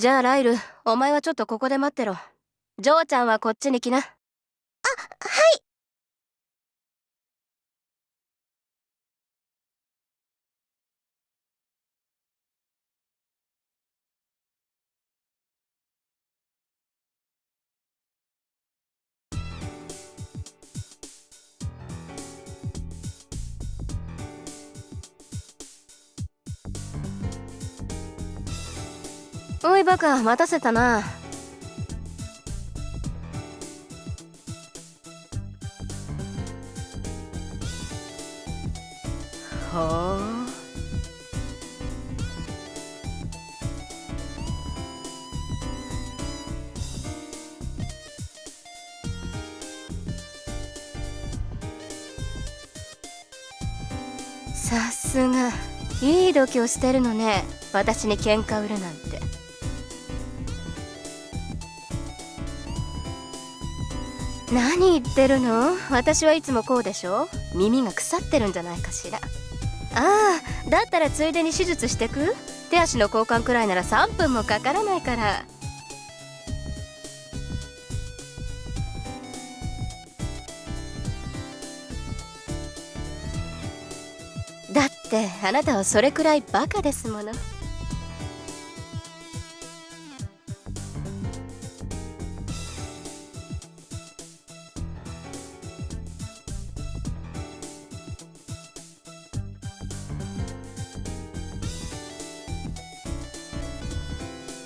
じゃあライルお前はちょっとここで待ってろ。嬢ちゃんはこっちに来な。あはい。バカ待たせたな。ほうさすが。いい度胸してるのね。私に喧嘩売るなんて。何言ってるの？私はいつもこうでしょ？耳が腐ってるんじゃないかしら。ああだったらついでに手術してく？手足の交換くらいなら3分もかからないから。だってあなたはそれくらいバカですもの。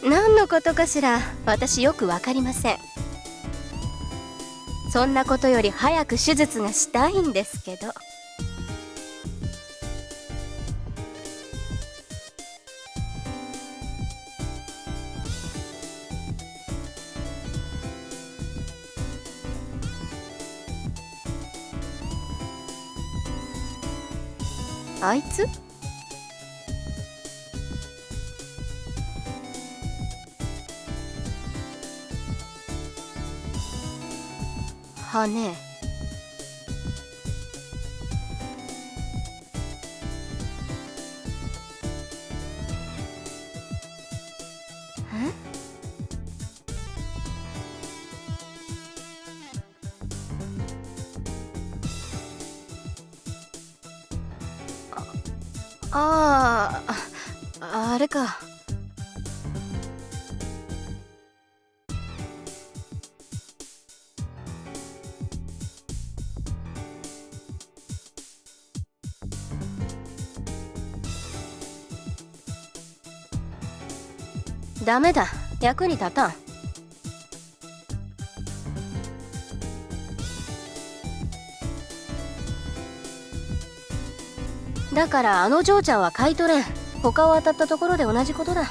何のことかしら私よくわかりません。そんなことより早く手術がしたいんですけど。あいつ？羽あああれか。ダメだ。役に立たん。だからあの嬢ちゃんは買い取れん。他を当たったところで同じことだ。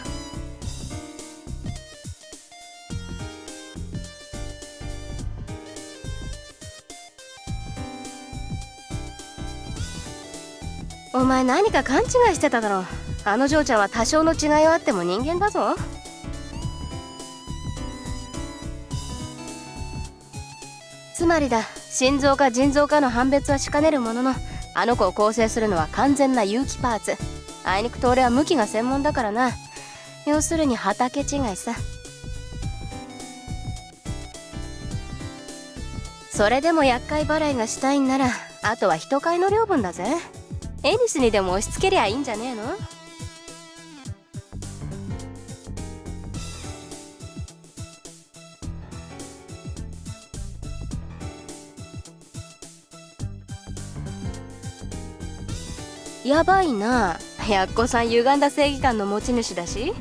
お前何か勘違いしてただろ。あの嬢ちゃんは多少の違いはあっても人間だぞ。つまりだ。心臓か腎臓かの判別はしかねるもののあの子を構成するのは完全な有機パーツ。あいにくと俺は向きが専門だからな。要するに畑違いさ。それでも厄介払いがしたいんならあとは人買いの領分だぜ。エニスにでも押し付けりゃいいんじゃねえの？やばいな。やっこさん歪んだ正義感の持ち主だし。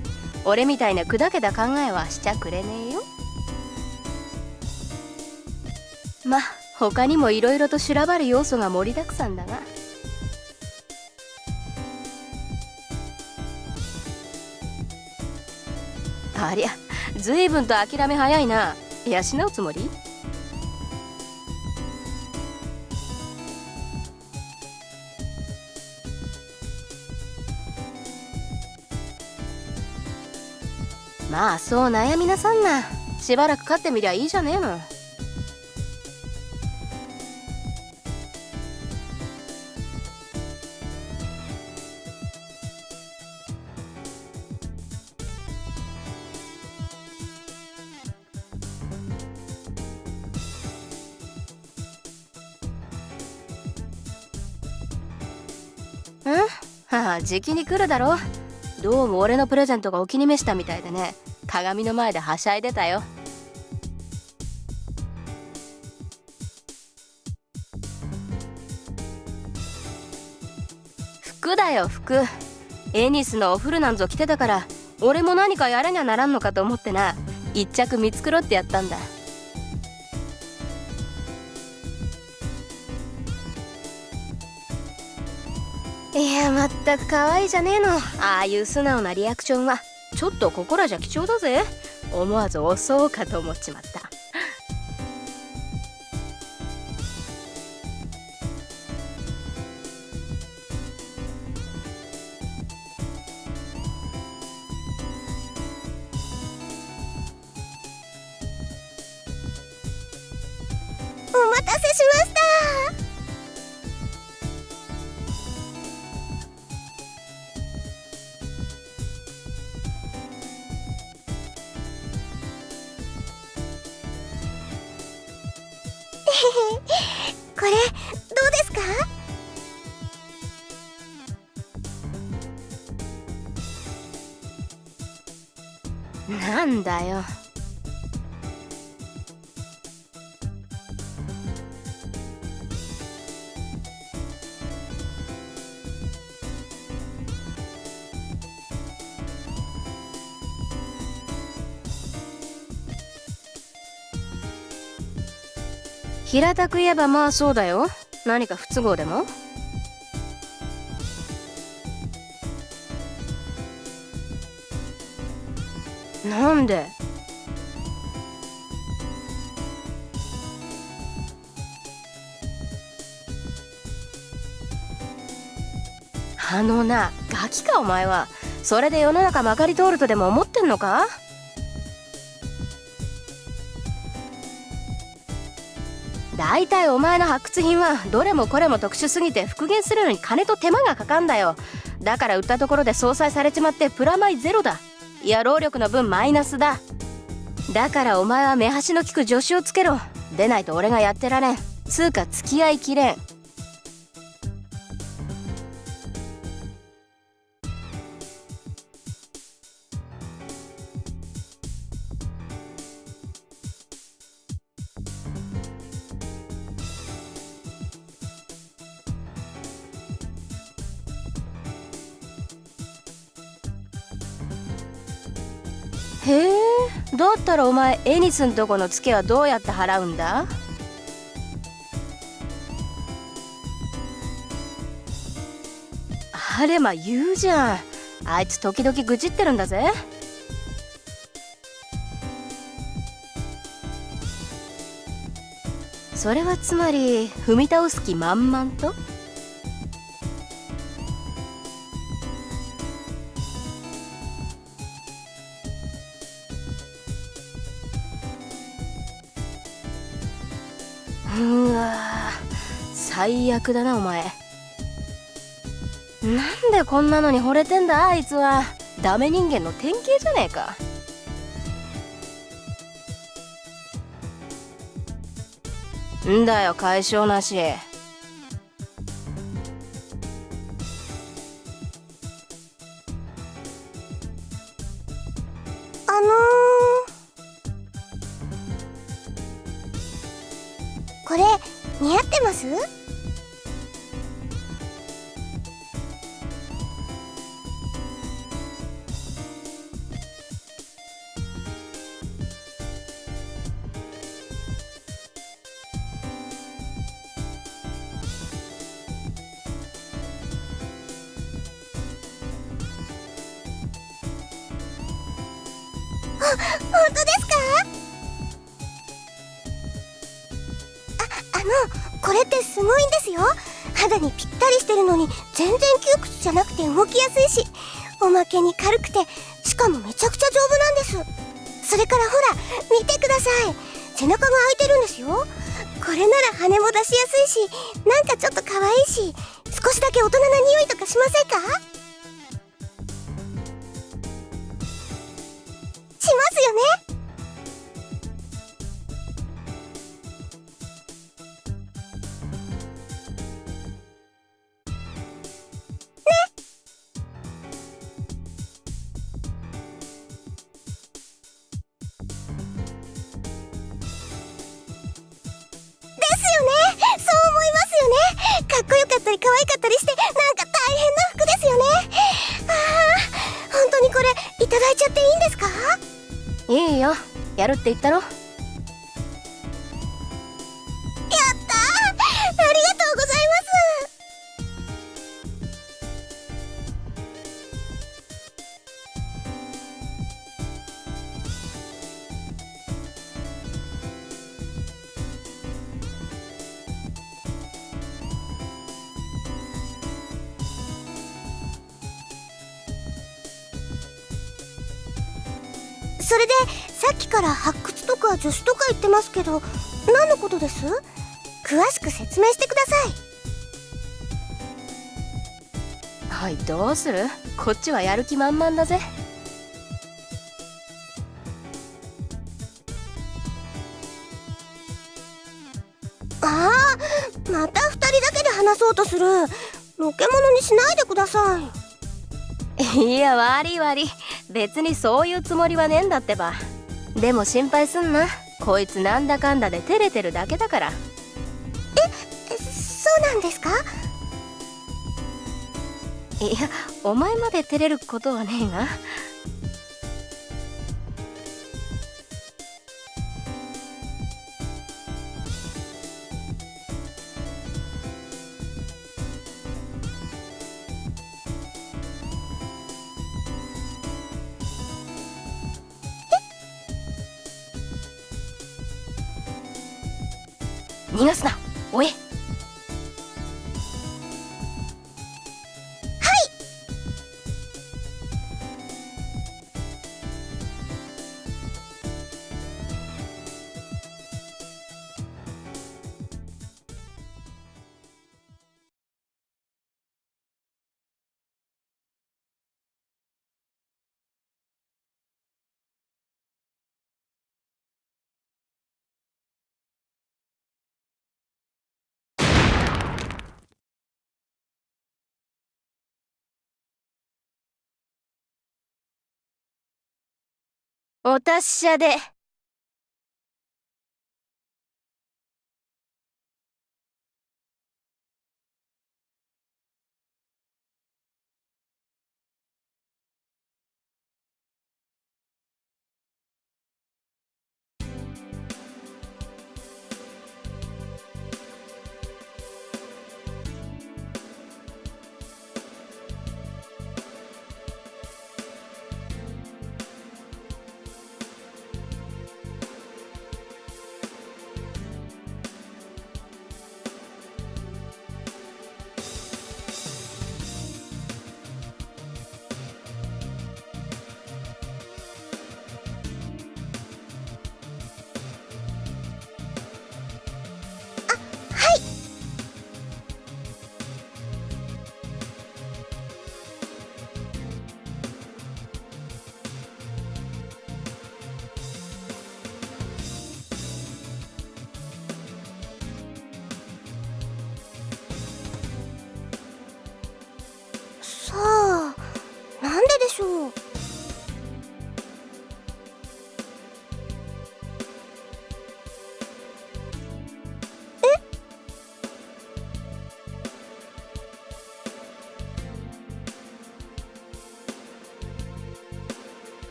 俺みたいな砕けた考えはしちゃくれねえよ。ま他にもいろいろと修羅場る要素が盛りだくさんだが。ありゃ随分と諦め早いな。養うつもり？まあそう悩みなさんな。しばらく飼ってみりゃいいじゃねえの。うん？はあじきに来るだろう。どうも俺のプレゼントがお気に召したみたいでね。鏡の前ではしゃいでたよ。服だよ服。エニスのお風呂なんぞ着てたから俺も何かやらにゃならんのかと思ってな。一着見繕ってやったんだ。いやまったく可愛いじゃねえの。ああいう素直なリアクションはちょっとここらじゃ貴重だぜ。思わず襲おうかと思っちまった。これどうですか？なんだよ。平たく言えばまあそうだよ。何か不都合でも？なんで？あのなガキかお前は。それで世の中まかり通るとでも思ってんのか？大体お前の発掘品はどれもこれも特殊すぎて復元するのに金と手間がかかんだよ。だから売ったところで相殺されちまってプラマイゼロだ。いや労力の分マイナスだ。だからお前は目端の利く助手をつけろ。出ないと俺がやってられん。つうか付き合いきれん。へえ。だったらお前エニスんとこのツケはどうやって払うんだ？あれま言うじゃん。あいつ時々愚痴ってるんだぜ。それはつまり踏み倒す気満々と？最悪だなお前。なんでこんなのに惚れてんだあいつは。ダメ人間の典型じゃねえか。んだよ解消なし。本当ですか？あ、あの、これってすごいんですよ。肌にぴったりしてるのに全然窮屈じゃなくて動きやすいしおまけに軽くてしかもめちゃくちゃ丈夫なんです。それからほら見てください。背中が開いてるんですよ。これなら羽も出しやすいしなんかちょっと可愛いし少しだけ大人な匂いとかしませんか？よね。かっこよかったり可愛かったりしてなんか大変な服ですよね。ああ本当にこれいただいちゃっていいんですか？いいよ。やるって言ったろ。助手とか言ってますけど何のことです？詳しく説明してください。はいどうする？こっちはやる気満々だぜ。ああまた2人だけで話そうとする。のけ者にしないでください。いや悪い悪い。別にそういうつもりはねえんだってばでも心配すんな。こいつなんだかんだで照れてるだけだから。えそうなんですか？いやお前まで照れることはねえが逃がすな。おえお達者で。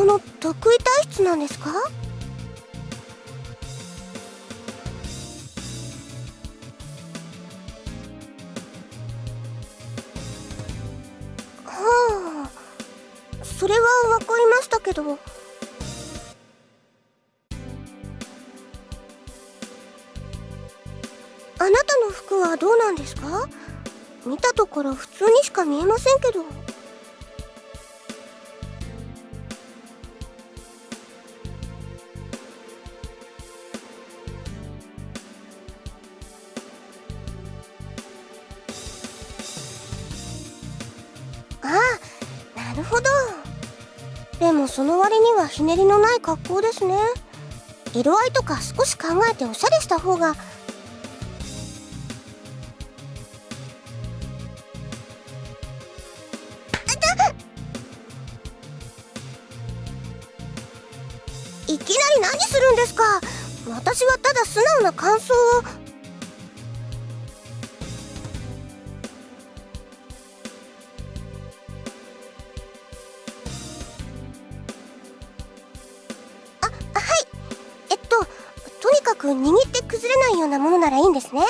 その得意体質なんですか？はあそれは分かりましたけど。あなたの服はどうなんですか？見たところ普通にしか見えませんけど。その割にはひねりのない格好ですね。色合いとか少し考えておしゃれした方が。いきなり何するんですか。私はただ素直な感想を。く握って崩れないようなものならいいんですね。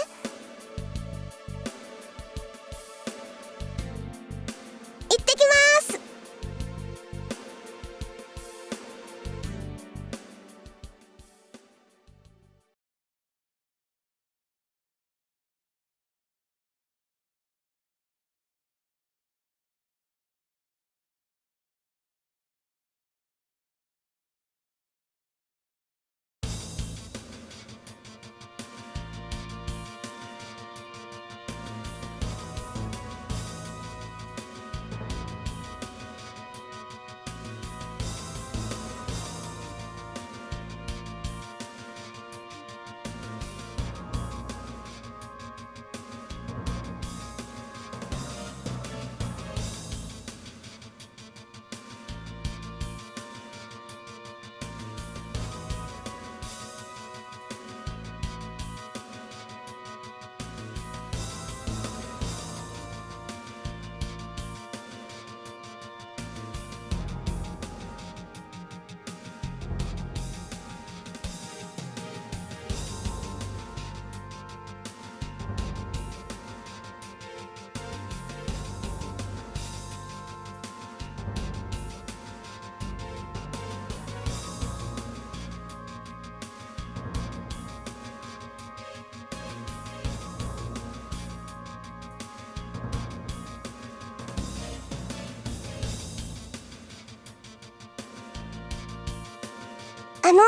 あの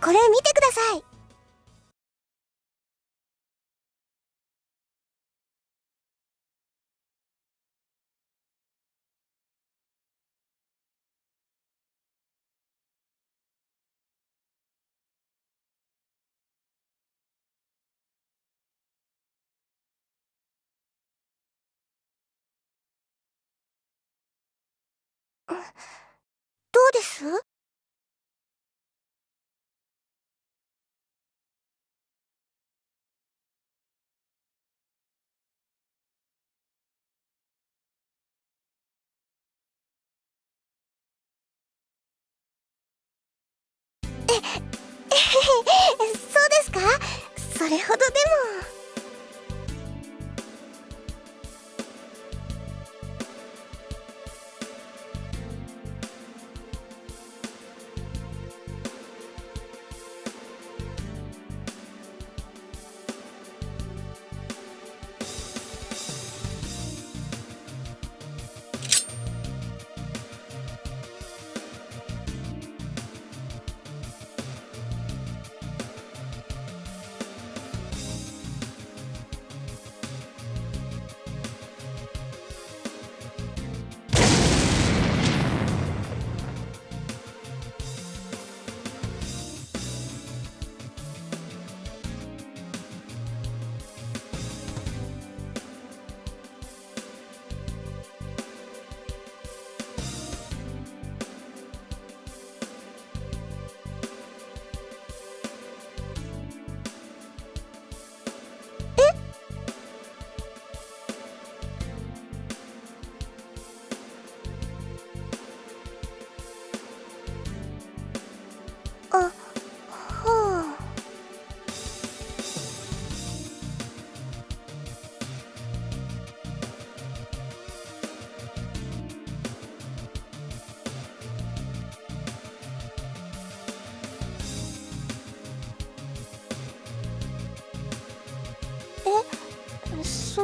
これ見てください。どうです？そうですか？それほどでも。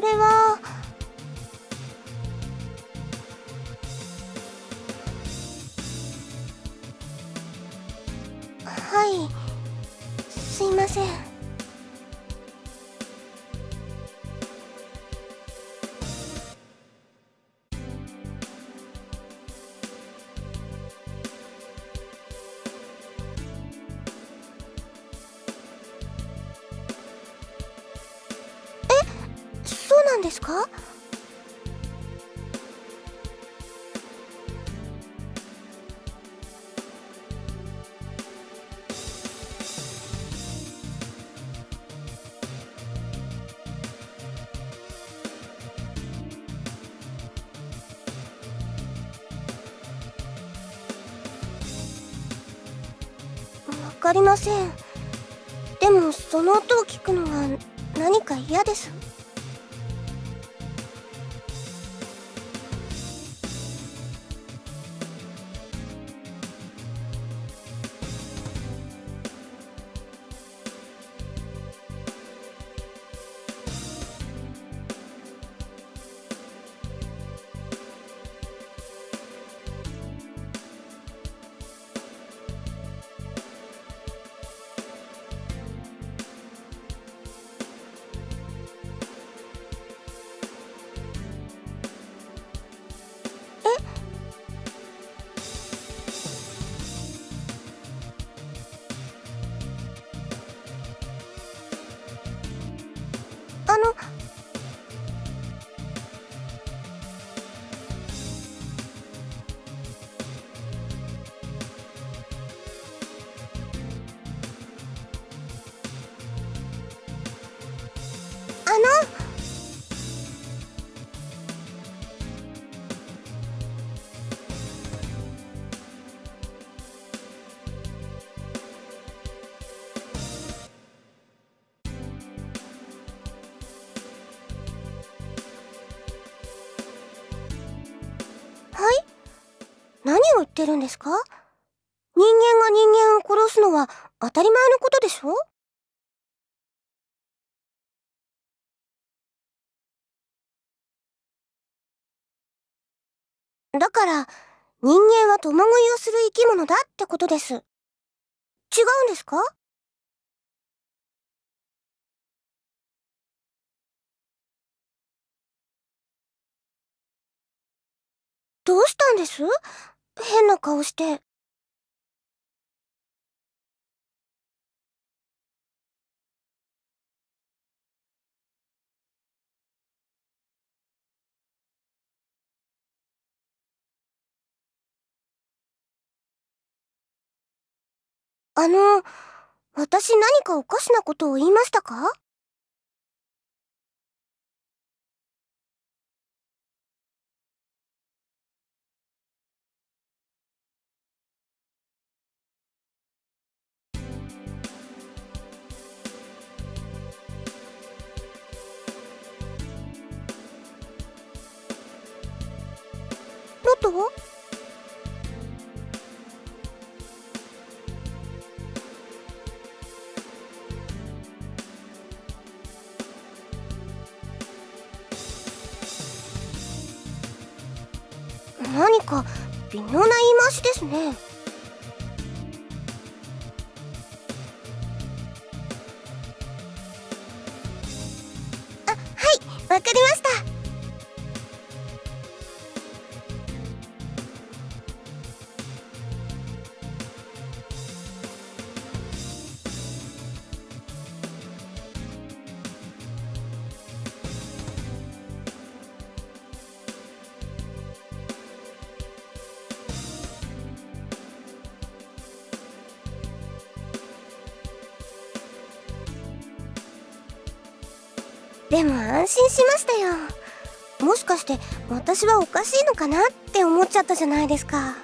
れはなんですか？わかりません。でもその音を聞くのは何か嫌です。を言ってるんですか？人間が人間を殺すのは当たり前のことでしょ？だから人間は共食いをする生き物だってことです。違うんですか？どうしたんです？変な顔して。あの、私何かおかしなことを言いましたか？何か微妙な言い回しですね。でも安心しましたよ。もしかして私はおかしいのかなって思っちゃったじゃないですか。